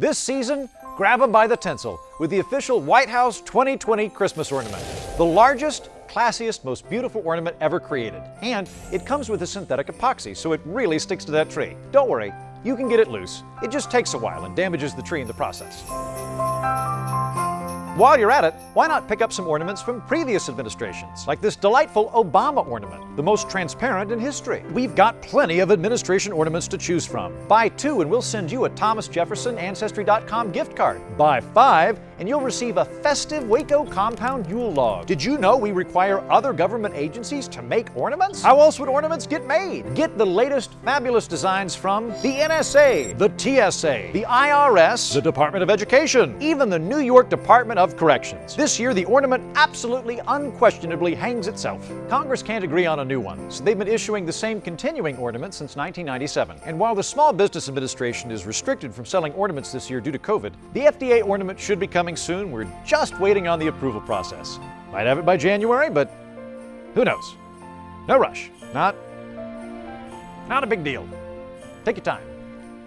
This season, grab them by the tinsel with the official White House 2020 Christmas ornament. The largest, classiest, most beautiful ornament ever created. And it comes with a synthetic epoxy, so it really sticks to that tree. Don't worry, you can get it loose. It just takes a while and damages the tree in the process. While you're at it, why not pick up some ornaments from previous administrations, like this delightful Obama ornament, the most transparent in history. We've got plenty of administration ornaments to choose from. Buy two and we'll send you a Thomas Jefferson Ancestry.com gift card. Buy five and you'll receive a festive Waco compound Yule log. Did you know we require other government agencies to make ornaments? How else would ornaments get made? Get the latest fabulous designs from the NSA, the TSA, the IRS, the Department of Education, even the New York Department of Corrections. This year, the ornament absolutely unquestionably hangs itself. Congress can't agree on a new one, so they've been issuing the same continuing ornament since 1997. And while the Small Business Administration is restricted from selling ornaments this year due to COVID, the FDA ornament should be coming soon. We're just waiting on the approval process. Might have it by January, but who knows? No rush. Not, not a big deal. Take your time.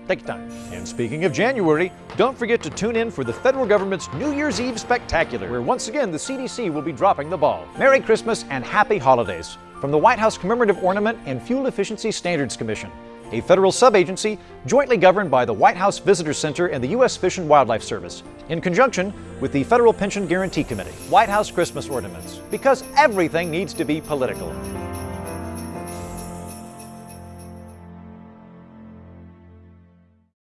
Take your time. And speaking of January, don't forget to tune in for the federal government's New Year's Eve Spectacular, where once again the CDC will be dropping the ball. Merry Christmas and Happy Holidays from the White House Commemorative Ornament and Fuel Efficiency Standards Commission, a federal subagency jointly governed by the White House Visitor Center and the U.S. Fish and Wildlife Service, in conjunction with the Federal Pension Guarantee Committee. White House Christmas Ornaments, because everything needs to be political.